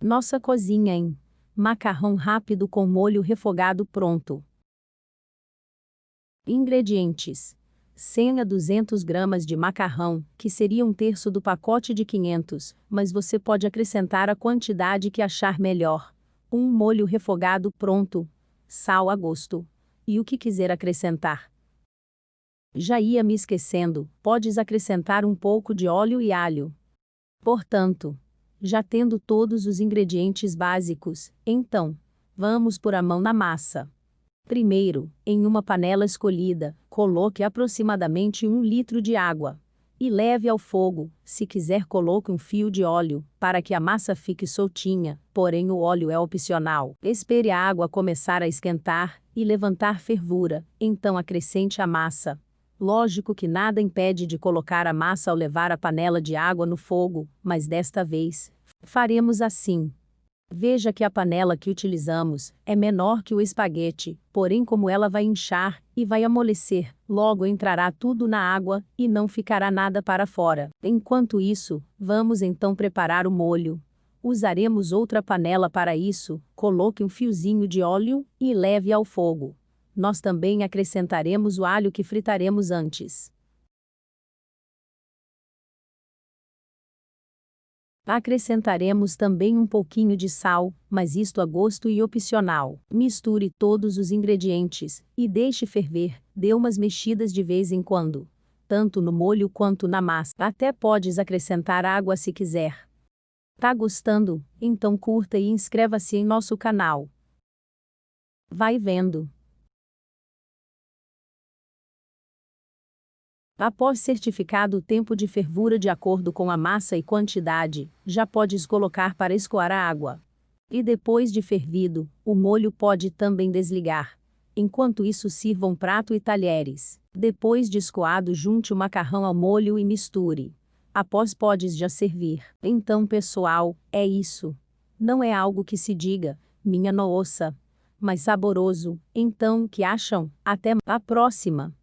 Nossa cozinha em macarrão rápido com molho refogado pronto. Ingredientes: 100 a 200 gramas de macarrão, que seria um terço do pacote de 500, mas você pode acrescentar a quantidade que achar melhor. Um molho refogado pronto, sal a gosto. E o que quiser acrescentar. Já ia me esquecendo, podes acrescentar um pouco de óleo e alho. Portanto, já tendo todos os ingredientes básicos, então, vamos pôr a mão na massa. Primeiro, em uma panela escolhida, coloque aproximadamente um litro de água. E leve ao fogo, se quiser coloque um fio de óleo, para que a massa fique soltinha, porém o óleo é opcional. Espere a água começar a esquentar, e levantar fervura, então acrescente a massa. Lógico que nada impede de colocar a massa ao levar a panela de água no fogo, mas desta vez, faremos assim. Veja que a panela que utilizamos é menor que o espaguete, porém como ela vai inchar e vai amolecer, logo entrará tudo na água e não ficará nada para fora. Enquanto isso, vamos então preparar o molho. Usaremos outra panela para isso, coloque um fiozinho de óleo e leve ao fogo. Nós também acrescentaremos o alho que fritaremos antes. Acrescentaremos também um pouquinho de sal, mas isto a gosto e opcional. Misture todos os ingredientes e deixe ferver, dê umas mexidas de vez em quando. Tanto no molho quanto na massa. Até podes acrescentar água se quiser. Tá gostando? Então curta e inscreva-se em nosso canal. Vai vendo. Após certificado o tempo de fervura de acordo com a massa e quantidade, já podes colocar para escoar a água. E depois de fervido, o molho pode também desligar. Enquanto isso sirva um prato e talheres. Depois de escoado junte o macarrão ao molho e misture. Após podes já servir. Então pessoal, é isso. Não é algo que se diga, minha nossa. Mas saboroso, então que acham? Até a próxima!